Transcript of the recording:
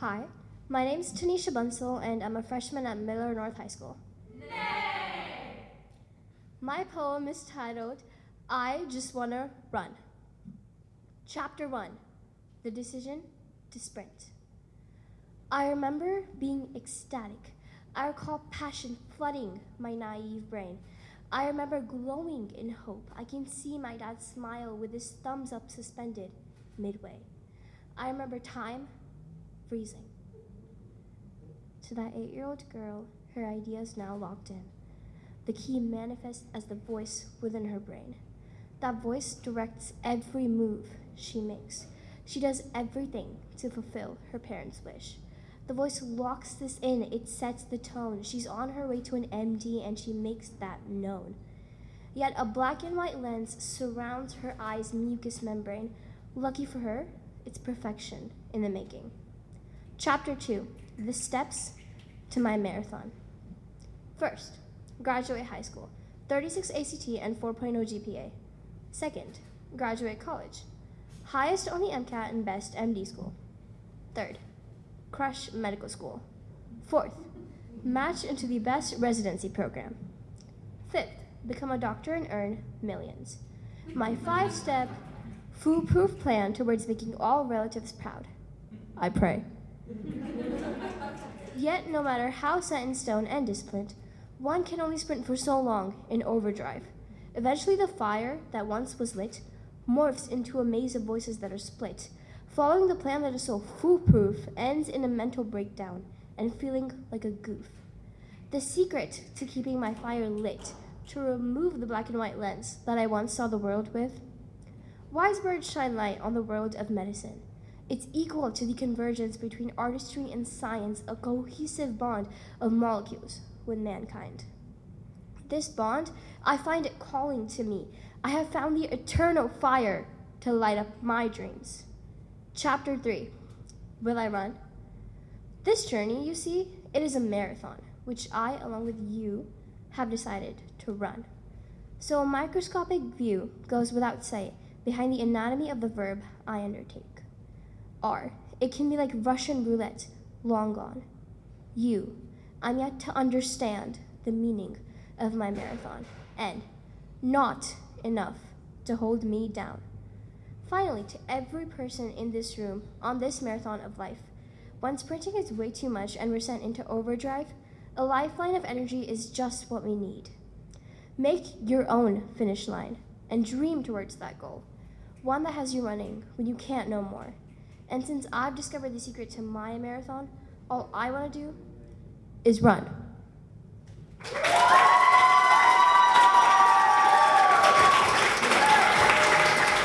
Hi, my name is Tanisha Bunsell, and I'm a freshman at Miller North High School. Nay! My poem is titled, I Just Wanna Run. Chapter 1 The Decision to Sprint. I remember being ecstatic. I recall passion flooding my naive brain. I remember glowing in hope. I can see my dad smile with his thumbs up suspended midway. I remember time freezing. To that eight year old girl, her ideas now locked in. The key manifests as the voice within her brain. That voice directs every move she makes. She does everything to fulfill her parents' wish. The voice locks this in, it sets the tone. She's on her way to an MD and she makes that known. Yet a black and white lens surrounds her eye's mucous membrane. Lucky for her, it's perfection in the making. Chapter 2 The Steps to My Marathon. First, graduate high school, 36 ACT and 4.0 GPA. Second, graduate college, highest on the MCAT and best MD school. Third, crush medical school. Fourth, match into the best residency program. Fifth, become a doctor and earn millions. My five step, foolproof plan towards making all relatives proud. I pray. Yet, no matter how set in stone and disciplined, one can only sprint for so long in overdrive. Eventually, the fire that once was lit morphs into a maze of voices that are split. Following the plan that is so foolproof ends in a mental breakdown and feeling like a goof. The secret to keeping my fire lit, to remove the black and white lens that I once saw the world with. Wise words shine light on the world of medicine. It's equal to the convergence between artistry and science, a cohesive bond of molecules with mankind. This bond, I find it calling to me. I have found the eternal fire to light up my dreams. Chapter 3 Will I run? This journey, you see, it is a marathon, which I, along with you, have decided to run. So a microscopic view goes without say behind the anatomy of the verb I undertake. R. It can be like Russian roulette, long gone. U. I'm yet to understand the meaning of my marathon. N. Not enough to hold me down. Finally, to every person in this room on this marathon of life, when sprinting is way too much and we're sent into overdrive, a lifeline of energy is just what we need. Make your own finish line and dream towards that goal, one that has you running when you can't no more. And since I've discovered the secret to my marathon, all I want to do is run.